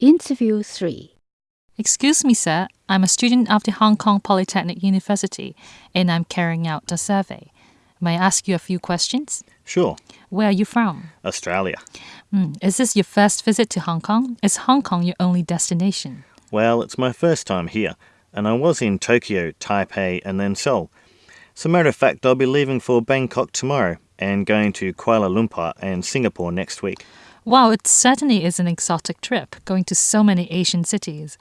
Interview 3 Excuse me, sir. I'm a student of the Hong Kong Polytechnic University and I'm carrying out a survey. May I ask you a few questions? Sure, Where are you from? Australia. Hmm, Is this your first visit to Hong Kong? Is Hong Kong your only destination? Well, it's my first time here, and I was in Tokyo, Taipei, and then Seoul. As a matter of fact, I'll be leaving for Bangkok tomorrow and going to Kuala Lumpur and Singapore next week. Wow, it certainly is an exotic trip, going to so many Asian cities.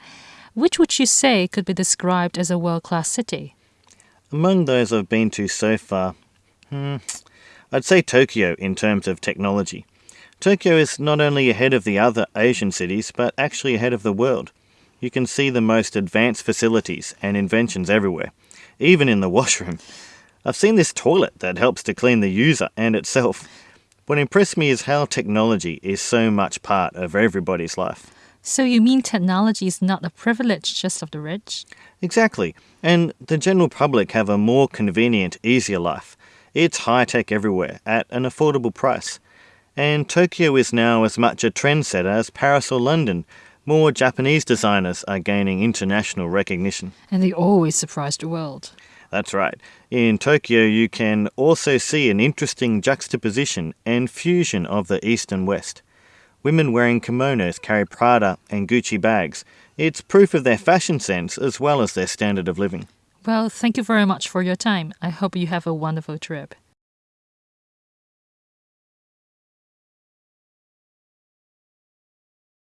Which would you say could be described as a world class city? Among those I've been to so far, hmm, I'd say Tokyo in terms of technology. Tokyo is not only ahead of the other Asian cities, but actually ahead of the world. You can see the most advanced facilities and inventions everywhere, even in the washroom. I've seen this toilet that helps to clean the user and itself. What impressed me is how technology is so much part of everybody's life. So, you mean technology is not a privilege just of the rich? Exactly. And the general public have a more convenient, easier life. It's high tech everywhere at an affordable price. And Tokyo is now as much a trendsetter as Paris or London. More Japanese designers are gaining international recognition. And they always surprise the world. That's right. In Tokyo, you can also see an interesting juxtaposition and fusion of the East and West. Women wearing kimonos carry Prada and Gucci bags. It's proof of their fashion sense as well as their standard of living. Well, thank you very much for your time. I hope you have a wonderful trip.